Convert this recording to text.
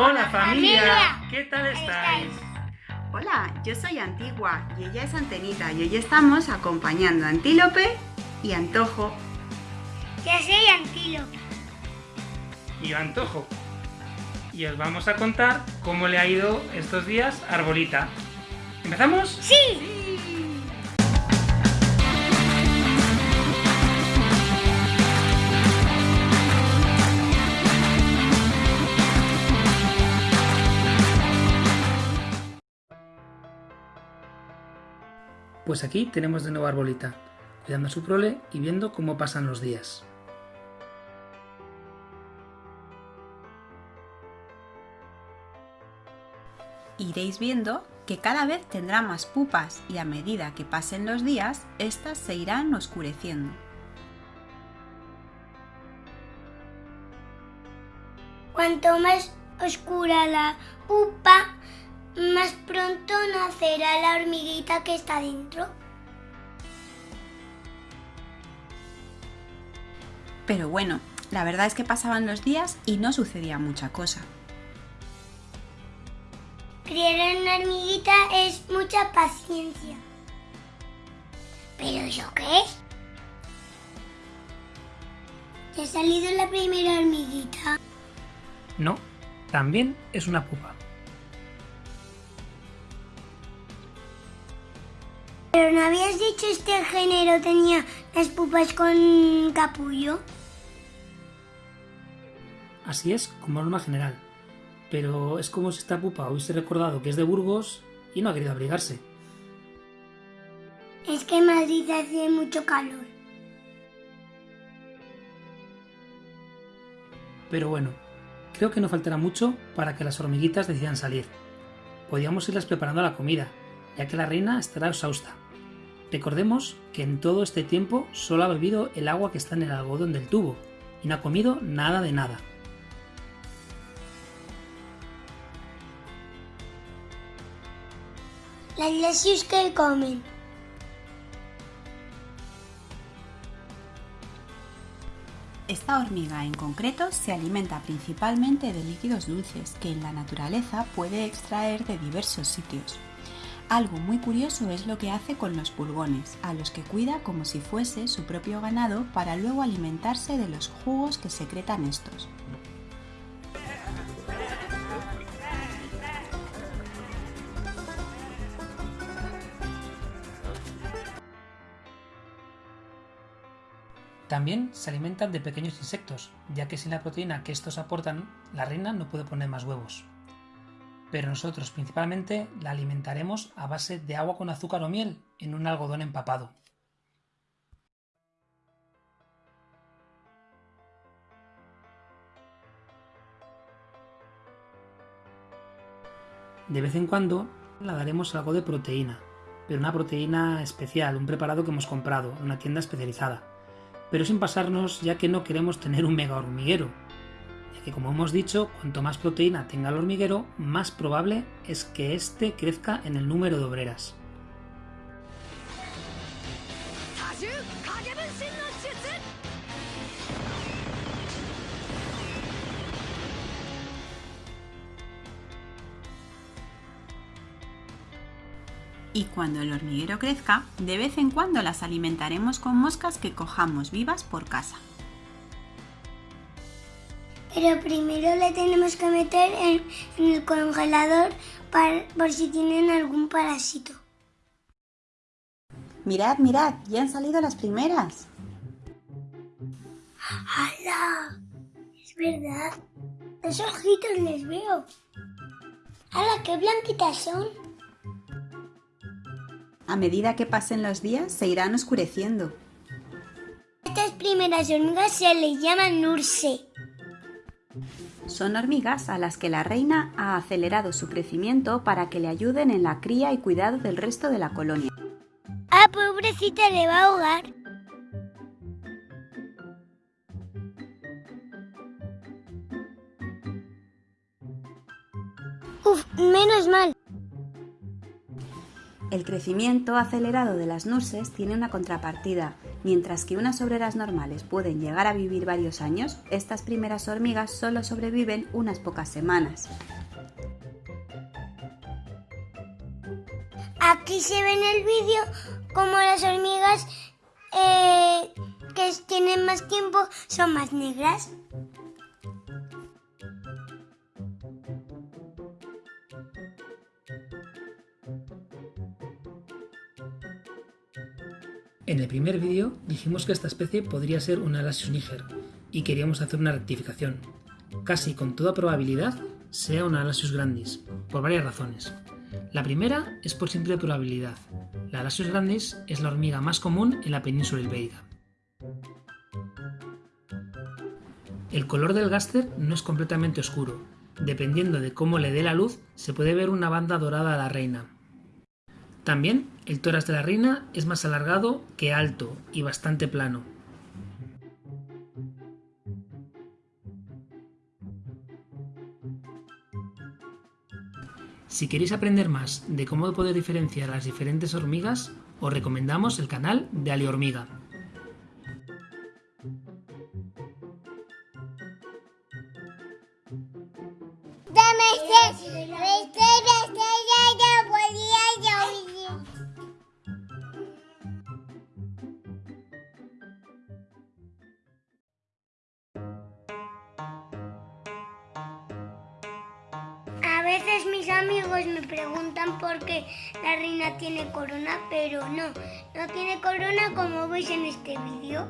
Hola familia, ¿qué tal estáis? Hola, yo soy Antigua y ella es Antenita y hoy estamos acompañando a Antílope y Antojo. Yo soy Antílope. Y Antojo. Y os vamos a contar cómo le ha ido estos días a Arbolita. ¿Empezamos? Sí. Pues aquí tenemos de nuevo a Arbolita, cuidando a su prole y viendo cómo pasan los días. Iréis viendo que cada vez tendrá más pupas y a medida que pasen los días, éstas se irán oscureciendo. Cuanto más oscura la pupa, más pronto nacerá la hormiguita que está dentro. Pero bueno, la verdad es que pasaban los días y no sucedía mucha cosa. Criar una hormiguita es mucha paciencia. ¿Pero eso qué es? ¿Te ha salido la primera hormiguita? No, también es una pupa. ¿Pero no habías dicho este género tenía las pupas con capullo? Así es, como norma general. Pero es como si esta pupa hubiese recordado que es de Burgos y no ha querido abrigarse. Es que en Madrid hace mucho calor. Pero bueno, creo que no faltará mucho para que las hormiguitas decidan salir. Podríamos irlas preparando la comida, ya que la reina estará exhausta. Recordemos que en todo este tiempo solo ha bebido el agua que está en el algodón del tubo y no ha comido nada de nada. Las leches que comen. Esta hormiga en concreto se alimenta principalmente de líquidos dulces que en la naturaleza puede extraer de diversos sitios. Algo muy curioso es lo que hace con los pulgones, a los que cuida como si fuese su propio ganado para luego alimentarse de los jugos que secretan estos. También se alimentan de pequeños insectos, ya que sin la proteína que estos aportan, la reina no puede poner más huevos. Pero nosotros principalmente la alimentaremos a base de agua con azúcar o miel en un algodón empapado. De vez en cuando la daremos algo de proteína, pero una proteína especial, un preparado que hemos comprado en una tienda especializada pero sin pasarnos ya que no queremos tener un mega hormiguero, que como hemos dicho, cuanto más proteína tenga el hormiguero, más probable es que éste crezca en el número de obreras. Y cuando el hormiguero crezca, de vez en cuando las alimentaremos con moscas que cojamos vivas por casa. Pero primero le tenemos que meter en, el congelador por si tienen algún parásito. Mirad, mirad, ya han salido las primeras. ¡Hala! Es verdad. Los ojitos les veo. ¡Hala, qué blanquitas son! A medida que pasen los días se irán oscureciendo. Estas primeras hormigas se les llaman nurse. Son hormigas a las que la reina ha acelerado su crecimiento para que le ayuden en la cría y cuidado del resto de la colonia. Ah, pobrecita, le va a ahogar. Uf, menos mal. El crecimiento acelerado de las nurses tiene una contrapartida, Mientras que unas obreras normales pueden llegar a vivir varios años, estas primeras hormigas solo sobreviven unas pocas semanas. Aquí se ve en el vídeo como las hormigas eh, que tienen más tiempo son más negras. En el primer vídeo dijimos que esta especie podría ser una Lasius niger y queríamos hacer una rectificación. Casi con toda probabilidad sea una Lasius grandis, por varias razones. La primera es por simple probabilidad. La Lasius grandis es la hormiga más común en la península ibérica. El color del gáster no es completamente oscuro. Dependiendo de cómo le dé la luz, se puede ver una banda dorada a la reina. También el tórax de la reina es más alargado que alto y bastante plano. Si queréis aprender más de cómo poder diferenciar las diferentes hormigas, os recomendamos el canal de Ali Hormiga. A veces mis amigos me preguntan por qué la reina tiene corona, pero no, no tiene corona como veis en este vídeo.